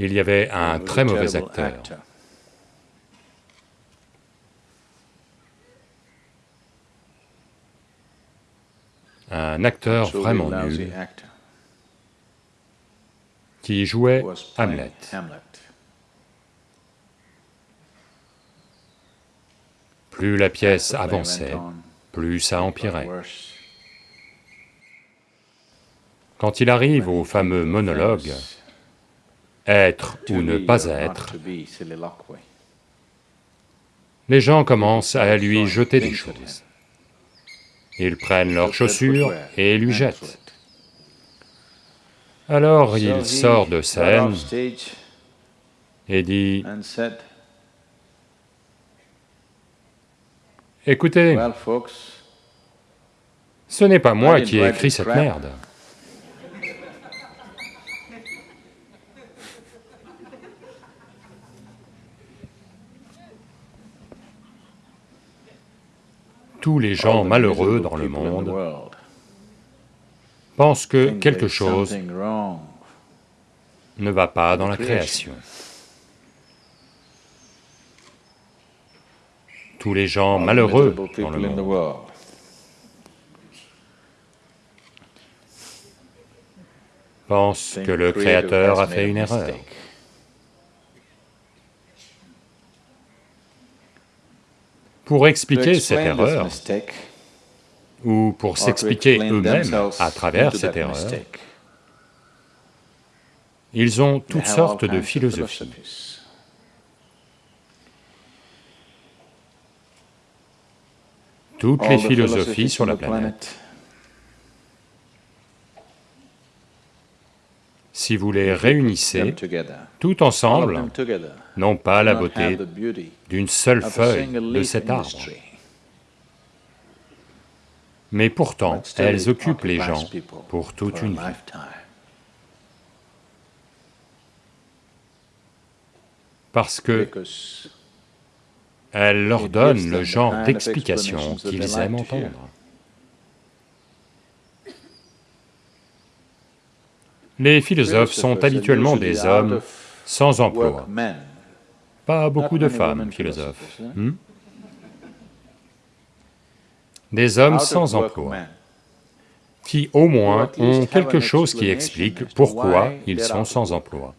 il y avait un très mauvais acteur. Un acteur vraiment nul qui jouait Hamlet. Plus la pièce avançait, plus ça empirait. Quand il arrive au fameux monologue, être ou ne pas être, les gens commencent à lui jeter des choses. Ils prennent leurs chaussures et lui jettent. Alors il sort de scène et dit, « Écoutez, ce n'est pas moi qui ai écrit cette merde. Tous les gens malheureux dans le monde pensent que quelque chose ne va pas dans la création. Tous les gens malheureux dans le monde pensent que le Créateur a fait une erreur. Pour expliquer cette erreur, ou pour s'expliquer eux-mêmes à travers cette erreur, ils ont toutes sortes de philosophies. Toutes les philosophies sur la planète. Si vous les réunissez tout ensemble, n'ont pas la beauté d'une seule feuille de cet arbre. Mais pourtant, elles occupent les gens pour toute une vie. Parce que elles leur donnent le genre d'explication qu'ils aiment entendre. Les philosophes sont habituellement des hommes sans emploi. Pas beaucoup de femmes philosophes. Hmm? Des hommes sans emploi, qui au moins ont quelque chose qui explique pourquoi ils sont sans emploi.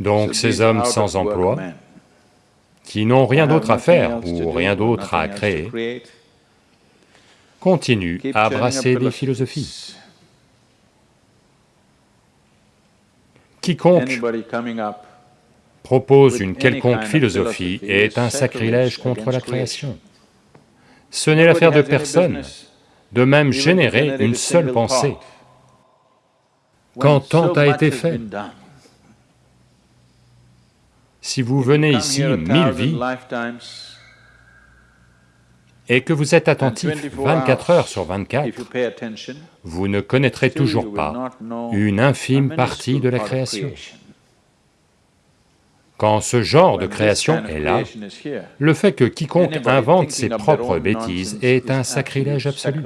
Donc ces hommes sans emploi, qui n'ont rien d'autre à faire ou rien d'autre à créer, continue à brasser des philosophies. Quiconque propose une quelconque philosophie est un sacrilège contre la création. Ce n'est l'affaire de personne de même générer une seule pensée quand tant a été fait. Si vous venez ici mille vies, et que vous êtes attentif 24 heures sur 24, vous ne connaîtrez toujours pas une infime partie de la création. Quand ce genre de création est là, le fait que quiconque invente ses propres bêtises est un sacrilège absolu.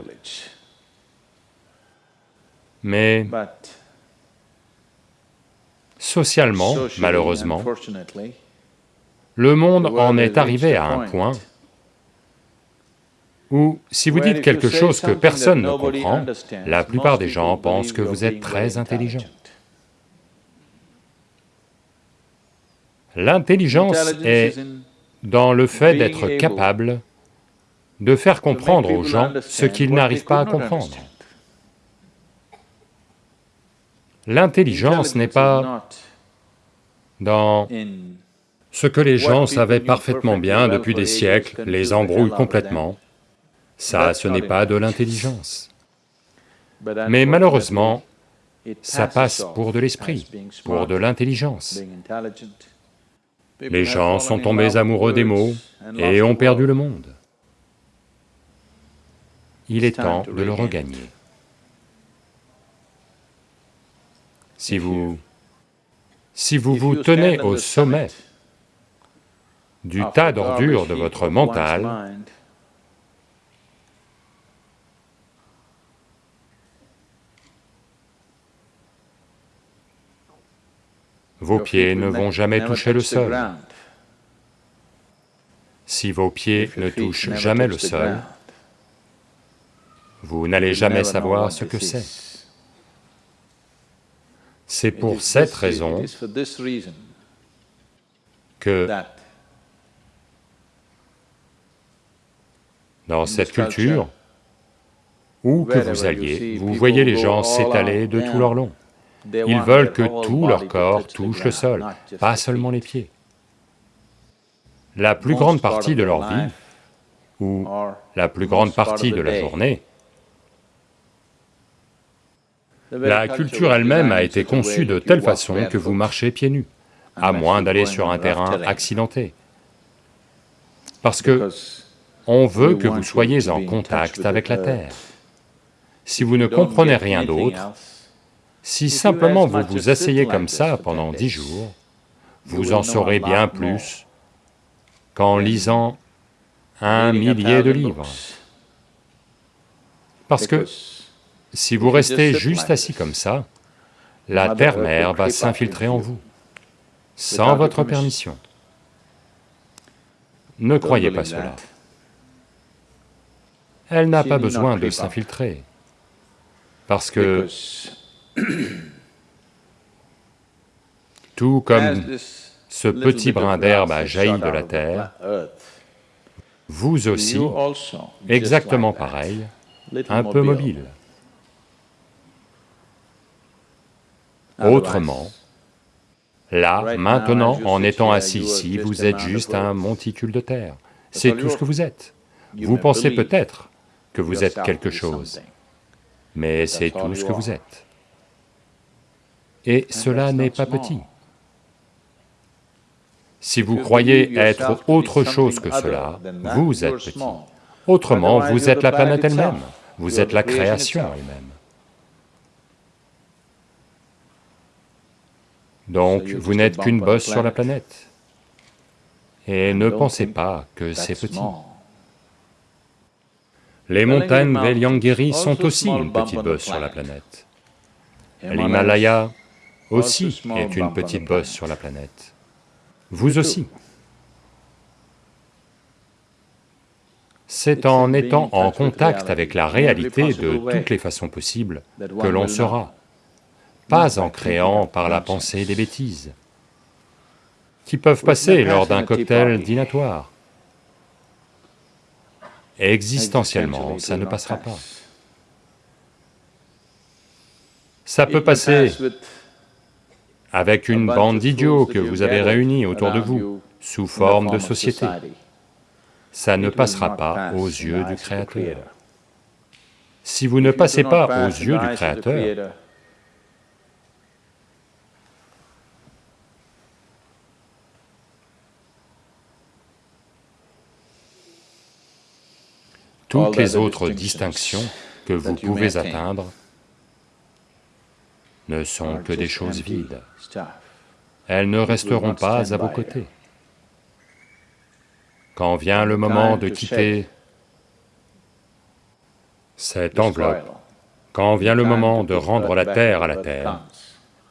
Mais socialement, malheureusement, le monde en est arrivé à un point ou si vous dites quelque chose que personne ne comprend, la plupart des gens pensent que vous êtes très intelligent. L'intelligence est dans le fait d'être capable de faire comprendre aux gens ce qu'ils n'arrivent pas à comprendre. L'intelligence n'est pas dans ce que les gens savaient parfaitement bien depuis des siècles, les embrouille complètement, ça, ce n'est pas de l'intelligence. Mais malheureusement, ça passe pour de l'esprit, pour de l'intelligence. Les gens sont tombés amoureux des mots et ont perdu le monde. Il est temps de le regagner. Si vous... si vous vous tenez au sommet du tas d'ordures de votre mental, vos pieds ne vont jamais toucher le sol. Si vos pieds ne touchent jamais le sol, vous n'allez jamais savoir ce que c'est. C'est pour cette raison que dans cette culture, où que vous alliez, vous voyez les gens s'étaler de tout leur long. Ils veulent que tout leur corps touche le sol, pas seulement les pieds. La plus grande partie de leur vie, ou la plus grande partie de la journée, la culture elle-même a été conçue de telle façon que vous marchez pieds nus, à moins d'aller sur un terrain accidenté. Parce que on veut que vous soyez en contact avec la terre. Si vous ne comprenez rien d'autre, si simplement vous vous asseyez comme ça pendant dix jours, vous en saurez bien plus qu'en lisant un millier de livres. Parce que si vous restez juste assis comme ça, la terre-mère va s'infiltrer en vous, sans votre permission. Ne croyez pas cela. Elle n'a pas besoin de s'infiltrer, parce que tout comme ce petit brin d'herbe a jailli de la terre, vous aussi, exactement pareil, un peu mobile. Autrement, là, maintenant, en étant assis ici, vous êtes juste un monticule de terre, c'est tout ce que vous êtes. Vous pensez peut-être que vous êtes quelque chose, mais c'est tout ce que vous êtes. Et cela n'est pas petit. Si vous croyez être autre chose que cela, vous êtes petit. Autrement, vous êtes la planète elle-même, vous êtes la création elle-même. Donc, vous n'êtes qu'une bosse sur la planète. Et ne pensez pas que c'est petit. Les montagnes Veliangiri sont aussi une petite bosse sur la planète. L'Himalaya aussi est une petite bosse sur la planète. Vous aussi. C'est en étant en contact avec la réalité de toutes les façons possibles que l'on sera pas en créant par la pensée des bêtises, qui peuvent passer lors d'un cocktail dînatoire. Existentiellement, ça ne passera pas. Ça peut passer avec une bande d'idiots que vous avez réunis autour de vous, sous forme de société. Ça ne passera pas aux yeux du Créateur. Si vous ne passez pas aux yeux du Créateur, Toutes les autres distinctions que vous pouvez atteindre ne sont que des choses vides. Elles ne resteront pas à vos côtés. Quand vient le moment de quitter cette enveloppe, quand vient le moment de rendre la terre à la terre,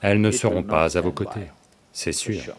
elles ne seront pas à vos côtés, c'est sûr.